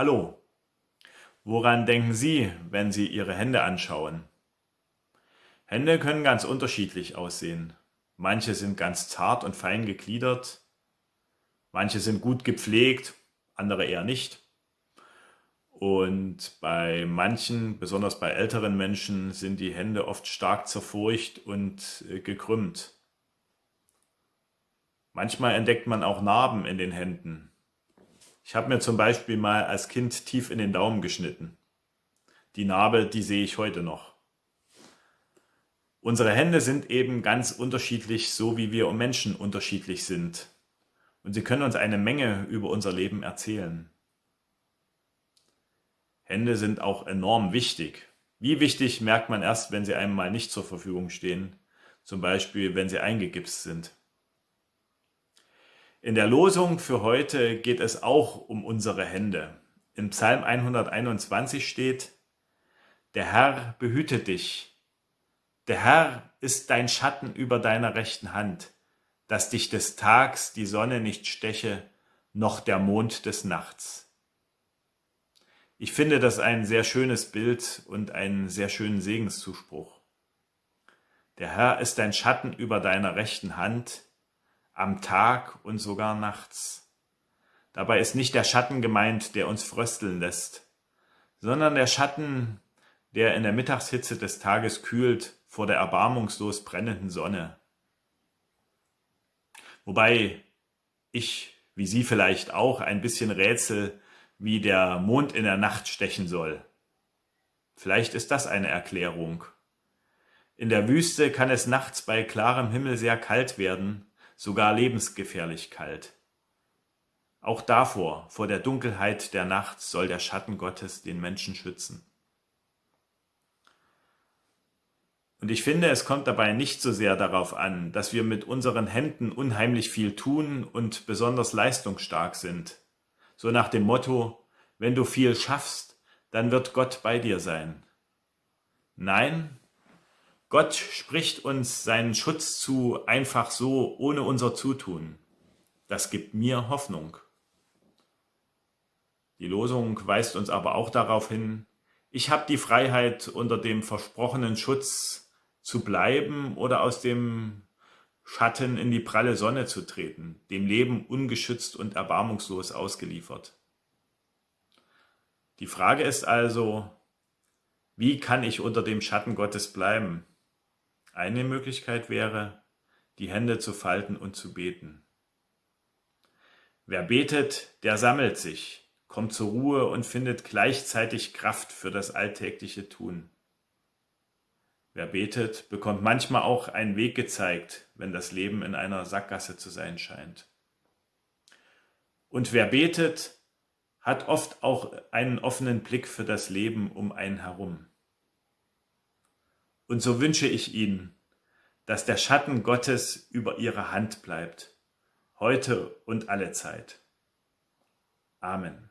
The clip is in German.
Hallo, woran denken Sie, wenn Sie Ihre Hände anschauen? Hände können ganz unterschiedlich aussehen. Manche sind ganz zart und fein gegliedert, manche sind gut gepflegt, andere eher nicht. Und bei manchen, besonders bei älteren Menschen, sind die Hände oft stark zerfurcht und äh, gekrümmt. Manchmal entdeckt man auch Narben in den Händen. Ich habe mir zum Beispiel mal als Kind tief in den Daumen geschnitten. Die Narbe, die sehe ich heute noch. Unsere Hände sind eben ganz unterschiedlich, so wie wir Menschen unterschiedlich sind. Und sie können uns eine Menge über unser Leben erzählen. Hände sind auch enorm wichtig. Wie wichtig merkt man erst, wenn sie einem mal nicht zur Verfügung stehen, zum Beispiel wenn sie eingegipst sind. In der Losung für heute geht es auch um unsere Hände. Im Psalm 121 steht, der Herr behüte dich. Der Herr ist dein Schatten über deiner rechten Hand, dass dich des Tags die Sonne nicht steche, noch der Mond des Nachts. Ich finde das ein sehr schönes Bild und einen sehr schönen Segenszuspruch. Der Herr ist dein Schatten über deiner rechten Hand, am Tag und sogar nachts. Dabei ist nicht der Schatten gemeint, der uns frösteln lässt, sondern der Schatten, der in der Mittagshitze des Tages kühlt vor der erbarmungslos brennenden Sonne. Wobei ich, wie Sie vielleicht auch, ein bisschen rätsel, wie der Mond in der Nacht stechen soll. Vielleicht ist das eine Erklärung. In der Wüste kann es nachts bei klarem Himmel sehr kalt werden, sogar lebensgefährlich kalt. Auch davor, vor der Dunkelheit der Nacht, soll der Schatten Gottes den Menschen schützen. Und ich finde, es kommt dabei nicht so sehr darauf an, dass wir mit unseren Händen unheimlich viel tun und besonders leistungsstark sind, so nach dem Motto, wenn du viel schaffst, dann wird Gott bei dir sein. Nein, Gott spricht uns seinen Schutz zu, einfach so, ohne unser Zutun. Das gibt mir Hoffnung. Die Losung weist uns aber auch darauf hin, ich habe die Freiheit, unter dem versprochenen Schutz zu bleiben oder aus dem Schatten in die pralle Sonne zu treten, dem Leben ungeschützt und erbarmungslos ausgeliefert. Die Frage ist also, wie kann ich unter dem Schatten Gottes bleiben? Eine Möglichkeit wäre, die Hände zu falten und zu beten. Wer betet, der sammelt sich, kommt zur Ruhe und findet gleichzeitig Kraft für das alltägliche Tun. Wer betet, bekommt manchmal auch einen Weg gezeigt, wenn das Leben in einer Sackgasse zu sein scheint. Und wer betet, hat oft auch einen offenen Blick für das Leben um einen herum. Und so wünsche ich Ihnen, dass der Schatten Gottes über Ihre Hand bleibt, heute und alle Zeit. Amen.